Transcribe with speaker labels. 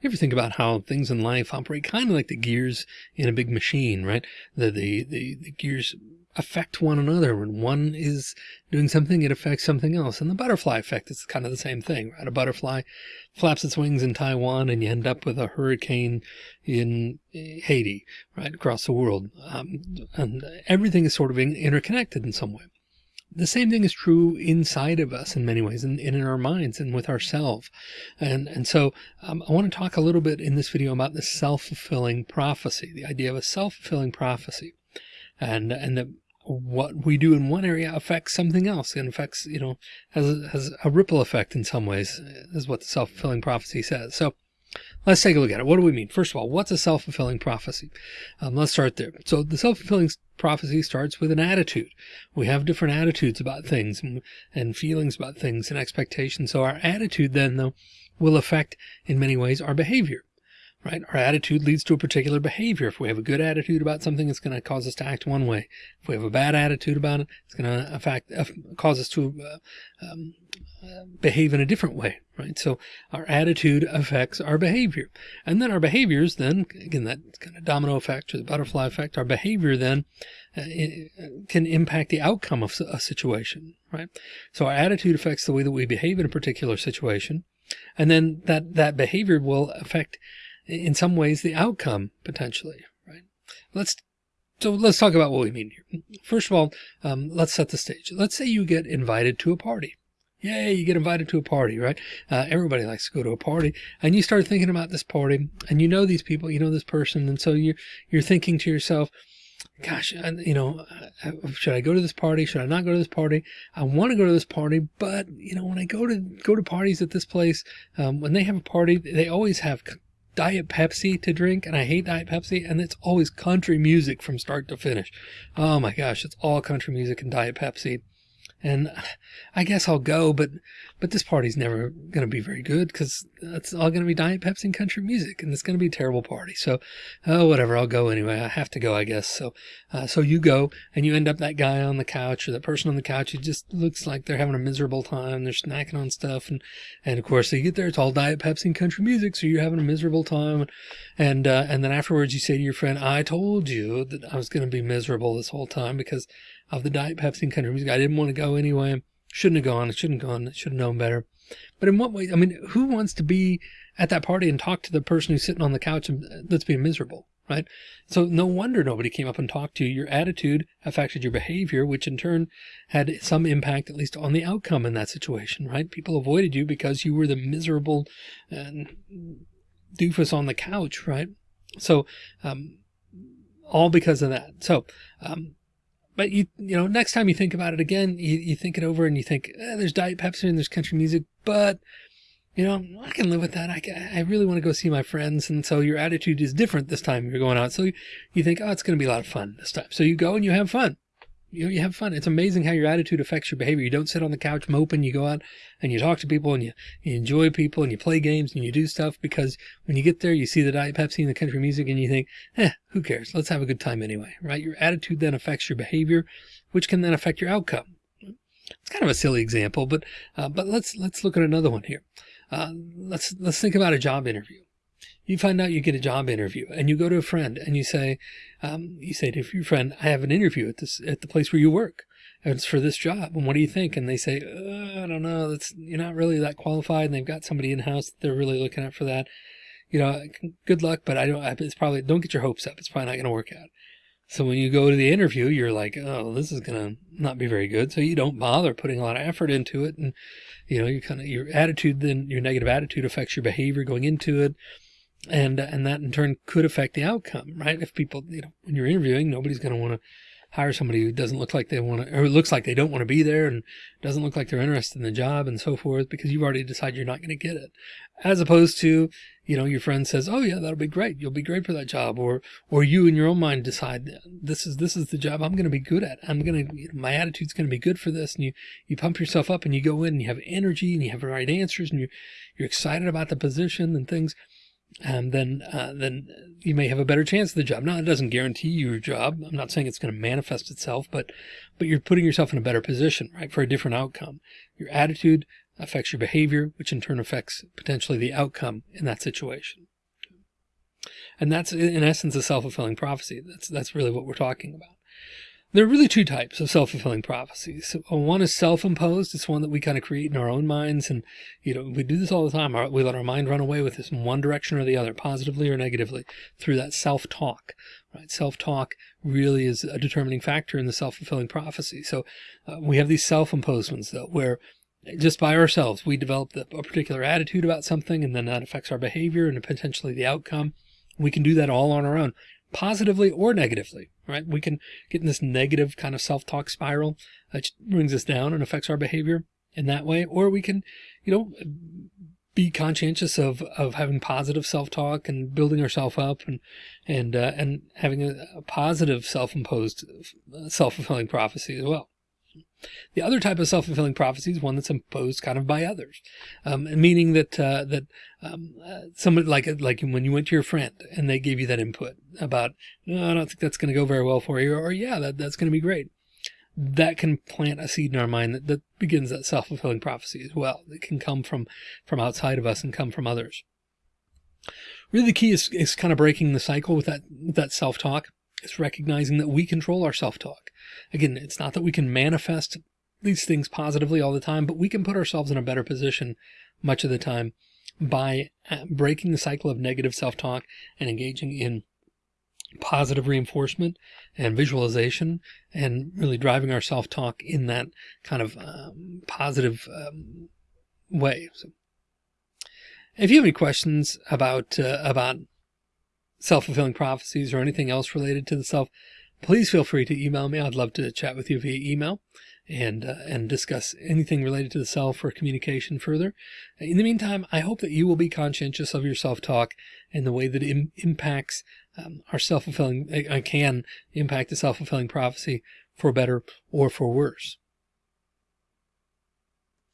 Speaker 1: You ever think about how things in life operate kind of like the gears in a big machine, right? The, the, the, the gears affect one another. When one is doing something, it affects something else. And the butterfly effect is kind of the same thing, right? A butterfly flaps its wings in Taiwan and you end up with a hurricane in Haiti, right? Across the world. Um, and everything is sort of interconnected in some way. The same thing is true inside of us in many ways and, in our minds and with ourselves. And, and so um, I want to talk a little bit in this video about the self-fulfilling prophecy, the idea of a self-fulfilling prophecy and, and that what we do in one area affects something else and affects, you know, has, has a ripple effect in some ways is what the self-fulfilling prophecy says. So Let's take a look at it. What do we mean? First of all, what's a self-fulfilling prophecy? Um, let's start there. So the self-fulfilling prophecy starts with an attitude. We have different attitudes about things and, and feelings about things and expectations. So our attitude then though will affect in many ways our behavior right? Our attitude leads to a particular behavior. If we have a good attitude about something, it's going to cause us to act one way. If we have a bad attitude about it, it's going to affect, uh, cause us to uh, um, behave in a different way, right? So our attitude affects our behavior. And then our behaviors then, again, that kind of domino effect or the butterfly effect, our behavior then uh, can impact the outcome of a situation, right? So our attitude affects the way that we behave in a particular situation. And then that, that behavior will affect in some ways the outcome potentially, right? Let's so let's talk about what we mean here. First of all, um, let's set the stage. Let's say you get invited to a party. Yay, you get invited to a party, right? Uh, everybody likes to go to a party and you start thinking about this party and you know these people, you know this person. And so you're, you're thinking to yourself, gosh, you know, uh, should I go to this party? Should I not go to this party? I want to go to this party, but you know, when I go to go to parties at this place, um, when they have a party, they always have Diet Pepsi to drink and I hate Diet Pepsi and it's always country music from start to finish. Oh my gosh, it's all country music and Diet Pepsi and I guess I'll go, but but this party's never going to be very good because it's all going to be Diet Pepsi and country music, and it's going to be a terrible party. So, oh, whatever, I'll go anyway. I have to go, I guess. So, uh, so you go, and you end up that guy on the couch or that person on the couch who just looks like they're having a miserable time. They're snacking on stuff, and and of course, you get there, it's all Diet Pepsi and country music, so you're having a miserable time, and uh, and then afterwards, you say to your friend, "I told you that I was going to be miserable this whole time because." Of the Diet Pepsi and country music. I didn't want to go anyway. Shouldn't have gone. I shouldn't have gone. Should have known better. But in what way? I mean, who wants to be at that party and talk to the person who's sitting on the couch and uh, that's being miserable, right? So no wonder nobody came up and talked to you. Your attitude affected your behavior, which in turn had some impact, at least on the outcome in that situation, right? People avoided you because you were the miserable uh, doofus on the couch, right? So, um, all because of that. So, um, but you, you know, next time you think about it again, you, you think it over and you think eh, there's Diet Pepsi and there's country music, but you know, I can live with that. I, I really want to go see my friends. And so your attitude is different this time you're going out. So you, you think, oh, it's going to be a lot of fun this time. So you go and you have fun you know, you have fun. It's amazing how your attitude affects your behavior. You don't sit on the couch moping. You go out and you talk to people and you, you enjoy people and you play games and you do stuff because when you get there, you see the Diet Pepsi and the country music and you think, eh, who cares? Let's have a good time anyway, right? Your attitude then affects your behavior, which can then affect your outcome. It's kind of a silly example, but, uh, but let's, let's look at another one here. Uh, let's, let's think about a job interview you find out you get a job interview and you go to a friend and you say, um, you say to your friend, I have an interview at this, at the place where you work. And it's for this job. And what do you think? And they say, uh, I don't know. That's, you're not really that qualified. And they've got somebody in house that they're really looking at for that. You know, good luck, but I don't, it's probably, don't get your hopes up. It's probably not going to work out. So when you go to the interview, you're like, oh, this is going to not be very good. So you don't bother putting a lot of effort into it. And, you know, you kind of, your attitude, then your negative attitude affects your behavior going into it and and that in turn could affect the outcome, right? If people, you know, when you're interviewing, nobody's going to want to hire somebody who doesn't look like they want to, or looks like they don't want to be there and doesn't look like they're interested in the job and so forth, because you've already decided you're not going to get it. As opposed to, you know, your friend says, "Oh yeah, that'll be great. You'll be great for that job," or or you in your own mind decide this is this is the job I'm going to be good at. I'm going to, you know, my attitude's going to be good for this, and you you pump yourself up and you go in and you have energy and you have the right answers and you you're excited about the position and things um, then uh, then you may have a better chance of the job. Now, it doesn't guarantee you your job. I'm not saying it's going to manifest itself, but but you're putting yourself in a better position, right, for a different outcome. Your attitude affects your behavior, which in turn affects potentially the outcome in that situation. And that's in essence a self-fulfilling prophecy. That's that's really what we're talking about. There are really two types of self-fulfilling prophecies. Uh, one is self-imposed. It's one that we kind of create in our own minds. And, you know, we do this all the time. We let our mind run away with this in one direction or the other, positively or negatively through that self-talk, right? Self-talk really is a determining factor in the self-fulfilling prophecy. So uh, we have these self-imposed ones though, where just by ourselves, we develop a particular attitude about something and then that affects our behavior and potentially the outcome. We can do that all on our own positively or negatively, right? We can get in this negative kind of self-talk spiral that brings us down and affects our behavior in that way. Or we can, you know, be conscientious of, of having positive self-talk and building ourselves up and, and, uh, and having a, a positive self-imposed uh, self-fulfilling prophecy as well. The other type of self-fulfilling prophecy is one that's imposed kind of by others, um, meaning that uh, that um, uh, somebody like like when you went to your friend and they gave you that input about, no, I don't think that's going to go very well for you, or, yeah, that, that's going to be great. That can plant a seed in our mind that, that begins that self-fulfilling prophecy as well. It can come from from outside of us and come from others. Really, the key is, is kind of breaking the cycle with that with that self-talk. It's recognizing that we control our self-talk. Again, it's not that we can manifest these things positively all the time, but we can put ourselves in a better position much of the time by uh, breaking the cycle of negative self-talk and engaging in positive reinforcement and visualization and really driving our self-talk in that kind of um, positive um, way. So if you have any questions about, uh, about self-fulfilling prophecies or anything else related to the self, please feel free to email me. I'd love to chat with you via email and uh, and discuss anything related to the self or communication further. In the meantime, I hope that you will be conscientious of your self-talk and the way that it Im impacts um, our self-fulfilling, uh, can impact the self-fulfilling prophecy for better or for worse.